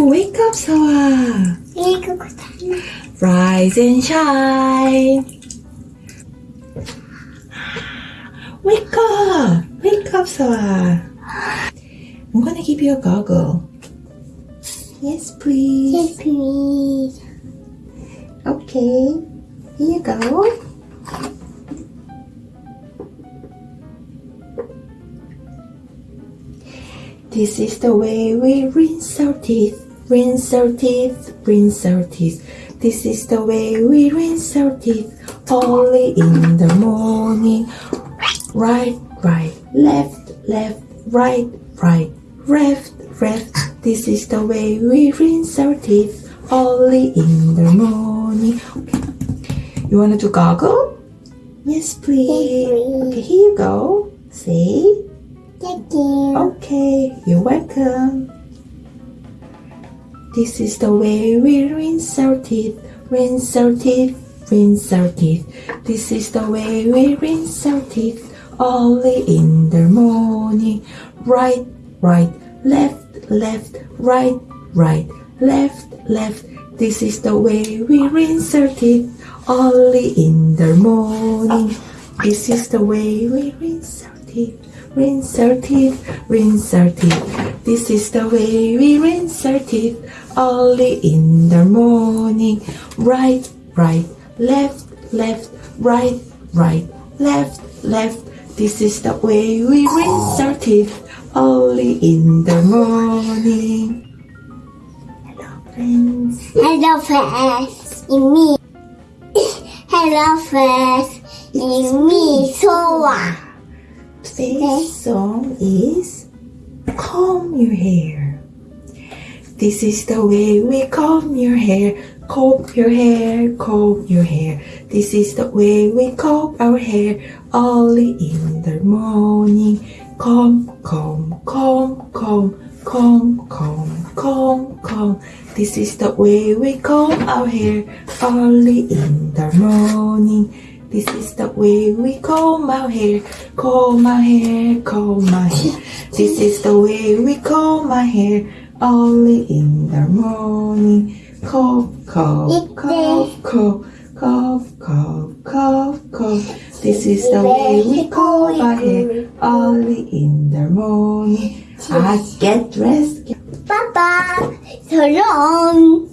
Wake up, Oh, wake up, Sawa. Rise and shine. Wake up. Wake up, Sawa. I'm gonna give you a goggle. Yes, please. Yes, please. Okay, here you go. This is the way we rinse our teeth rinse our teeth, rinse our teeth. This is the way we rinse our teeth, only in the morning. Right, right, left, left, right, right, left, left. This is the way we rinse our teeth, only in the morning. Okay. You want to do goggle? Yes, please. please. Okay, here you go. See? Thank you. Okay, you're welcome. This is the way we rinse our teeth, rinse our teeth, rinse our teeth. This is the way we rinse our teeth, only in the morning. Right, right, left, left, right, right, left, left. This is the way we rinse our teeth, only in the morning. This is the way we rinse our teeth. Rinse our teeth, rinse our teeth. This is the way we rinse our teeth, only in the morning. Right, right, left, left, right, right, left, left. This is the way we rinse our teeth, only in the morning. Hello, friends. Hello, friends. It's me. Hello, friends. It's me, Soa. Today's song is Comb Your Hair. This is the way we comb your hair, comb your hair, comb your hair. This is the way we comb our hair early in the morning. Comb, comb, comb, comb, comb, comb, comb, comb. This is the way we comb our hair early in the morning. This is the way we comb our hair, comb our hair, comb our hair. This is the way we comb our hair early in the morning. Comb, comb, comb, comb, comb, comb, comb, comb. This is the way we comb our hair early in the morning. I get dressed. Bye. So long.